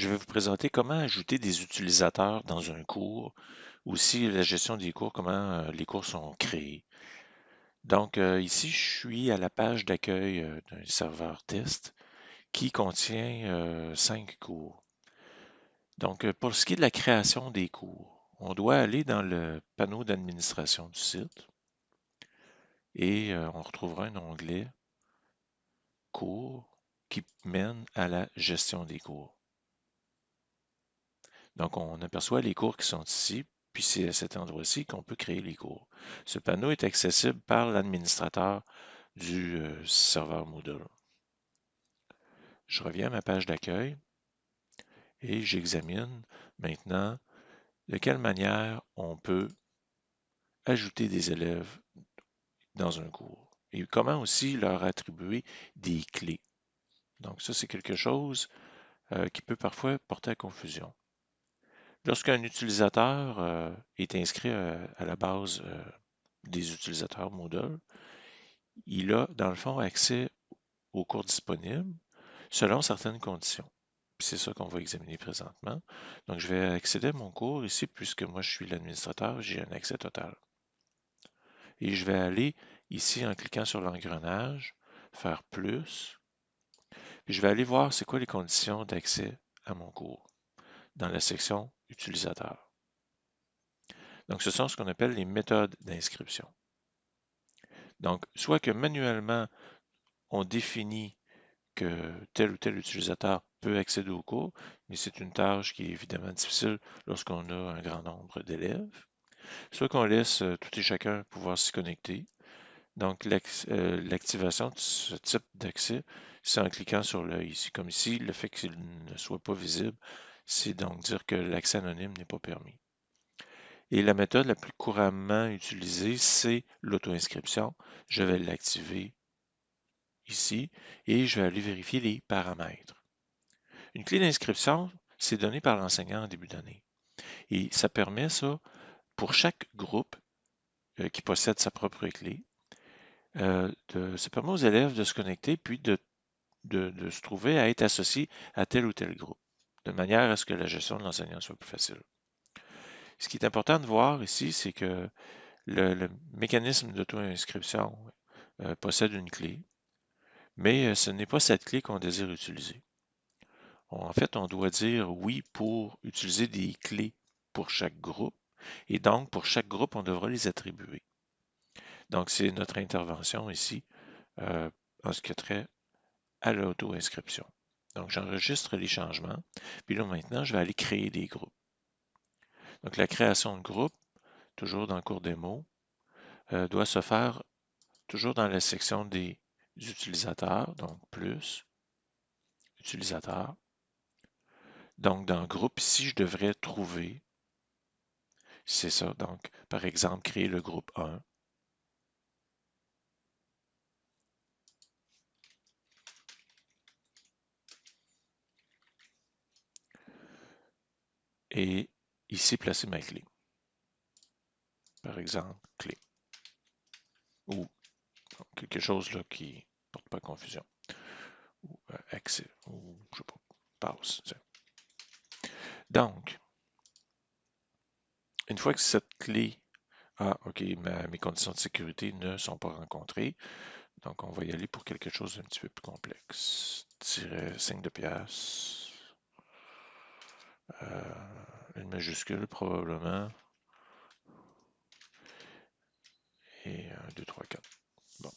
je vais vous présenter comment ajouter des utilisateurs dans un cours, aussi la gestion des cours, comment euh, les cours sont créés. Donc euh, ici, je suis à la page d'accueil euh, d'un serveur test qui contient cinq cours. Donc pour ce qui est de la création des cours, on doit aller dans le panneau d'administration du site et on retrouvera un onglet cours qui mène à la gestion des cours. Donc, on aperçoit les cours qui sont ici, puis c'est à cet endroit-ci qu'on peut créer les cours. Ce panneau est accessible par l'administrateur du euh, serveur Moodle. Je reviens à ma page d'accueil et j'examine maintenant de quelle manière on peut ajouter des élèves dans un cours et comment aussi leur attribuer des clés. Donc ça, c'est quelque chose euh, qui peut parfois porter à confusion. Lorsqu'un utilisateur euh, est inscrit euh, à la base euh, des utilisateurs Moodle, il a, dans le fond, accès aux cours disponibles selon certaines conditions. C'est ça qu'on va examiner présentement. Donc, je vais accéder à mon cours ici, puisque moi, je suis l'administrateur, j'ai un accès total. Et je vais aller ici en cliquant sur l'engrenage, faire plus. Je vais aller voir c'est quoi les conditions d'accès à mon cours dans la section utilisateur. Donc, ce sont ce qu'on appelle les méthodes d'inscription. Donc, soit que manuellement, on définit que tel ou tel utilisateur peut accéder au cours, mais c'est une tâche qui est évidemment difficile lorsqu'on a un grand nombre d'élèves. Soit qu'on laisse euh, tout et chacun pouvoir s'y connecter. Donc, euh, l'activation de ce type d'accès, c'est en cliquant sur l'œil ici. Comme ici, le fait qu'il ne soit pas visible, c'est donc dire que l'accès anonyme n'est pas permis. Et la méthode la plus couramment utilisée, c'est l'auto-inscription. Je vais l'activer ici et je vais aller vérifier les paramètres. Une clé d'inscription, c'est donné par l'enseignant en début d'année. Et ça permet ça pour chaque groupe euh, qui possède sa propre clé. Euh, ça permet aux élèves de se connecter puis de, de se trouver à être associés à tel ou tel groupe de manière à ce que la gestion de l'enseignant soit plus facile. Ce qui est important de voir ici, c'est que le, mécanisme d'auto-inscription euh, possède une clé, mais euh, ce n'est pas cette clé qu'on désire utiliser. En fait, on doit dire oui pour utiliser des clés pour chaque groupe, et donc pour chaque groupe, on devra les attribuer. Donc, c'est notre intervention ici euh, en ce qui a trait à l'auto-inscription. Donc, j'enregistre les changements. Puis là, maintenant, je vais aller créer des groupes. Donc, la création de groupe, toujours dans le cours démo, euh, doit se faire toujours dans la section des utilisateurs, donc plus, utilisateur. Donc, dans groupe, ici, je devrais trouver, c'est ça, donc, par exemple, créer le groupe 1. Et ici placer ma clé. Par exemple, clé. Ou quelque chose là qui ne porte pas confusion. Ou euh, accès. Ou je sais pas, passe. Donc, une fois que cette clé ah, OK, mes conditions de sécurité ne sont pas rencontrées. Donc, on va y aller pour quelque chose d'un petit peu plus complexe. Tirer 5 de pièce. Euh, une majuscule probablement. Et 1, 2, 3, 4. Bon.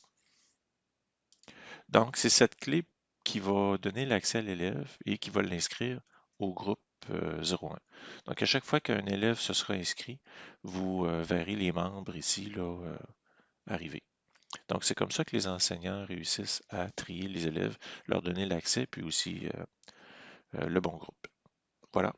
Donc, c'est cette clé qui va donner l'accès à l'élève et qui va l'inscrire au groupe 01. Euh, Donc, à chaque fois qu'un élève se sera inscrit, vous euh, verrez les membres ici là, arriver. Donc, c'est comme ça que les enseignants réussissent à trier les élèves, leur donner l'accès, puis aussi le bon groupe. Voilà.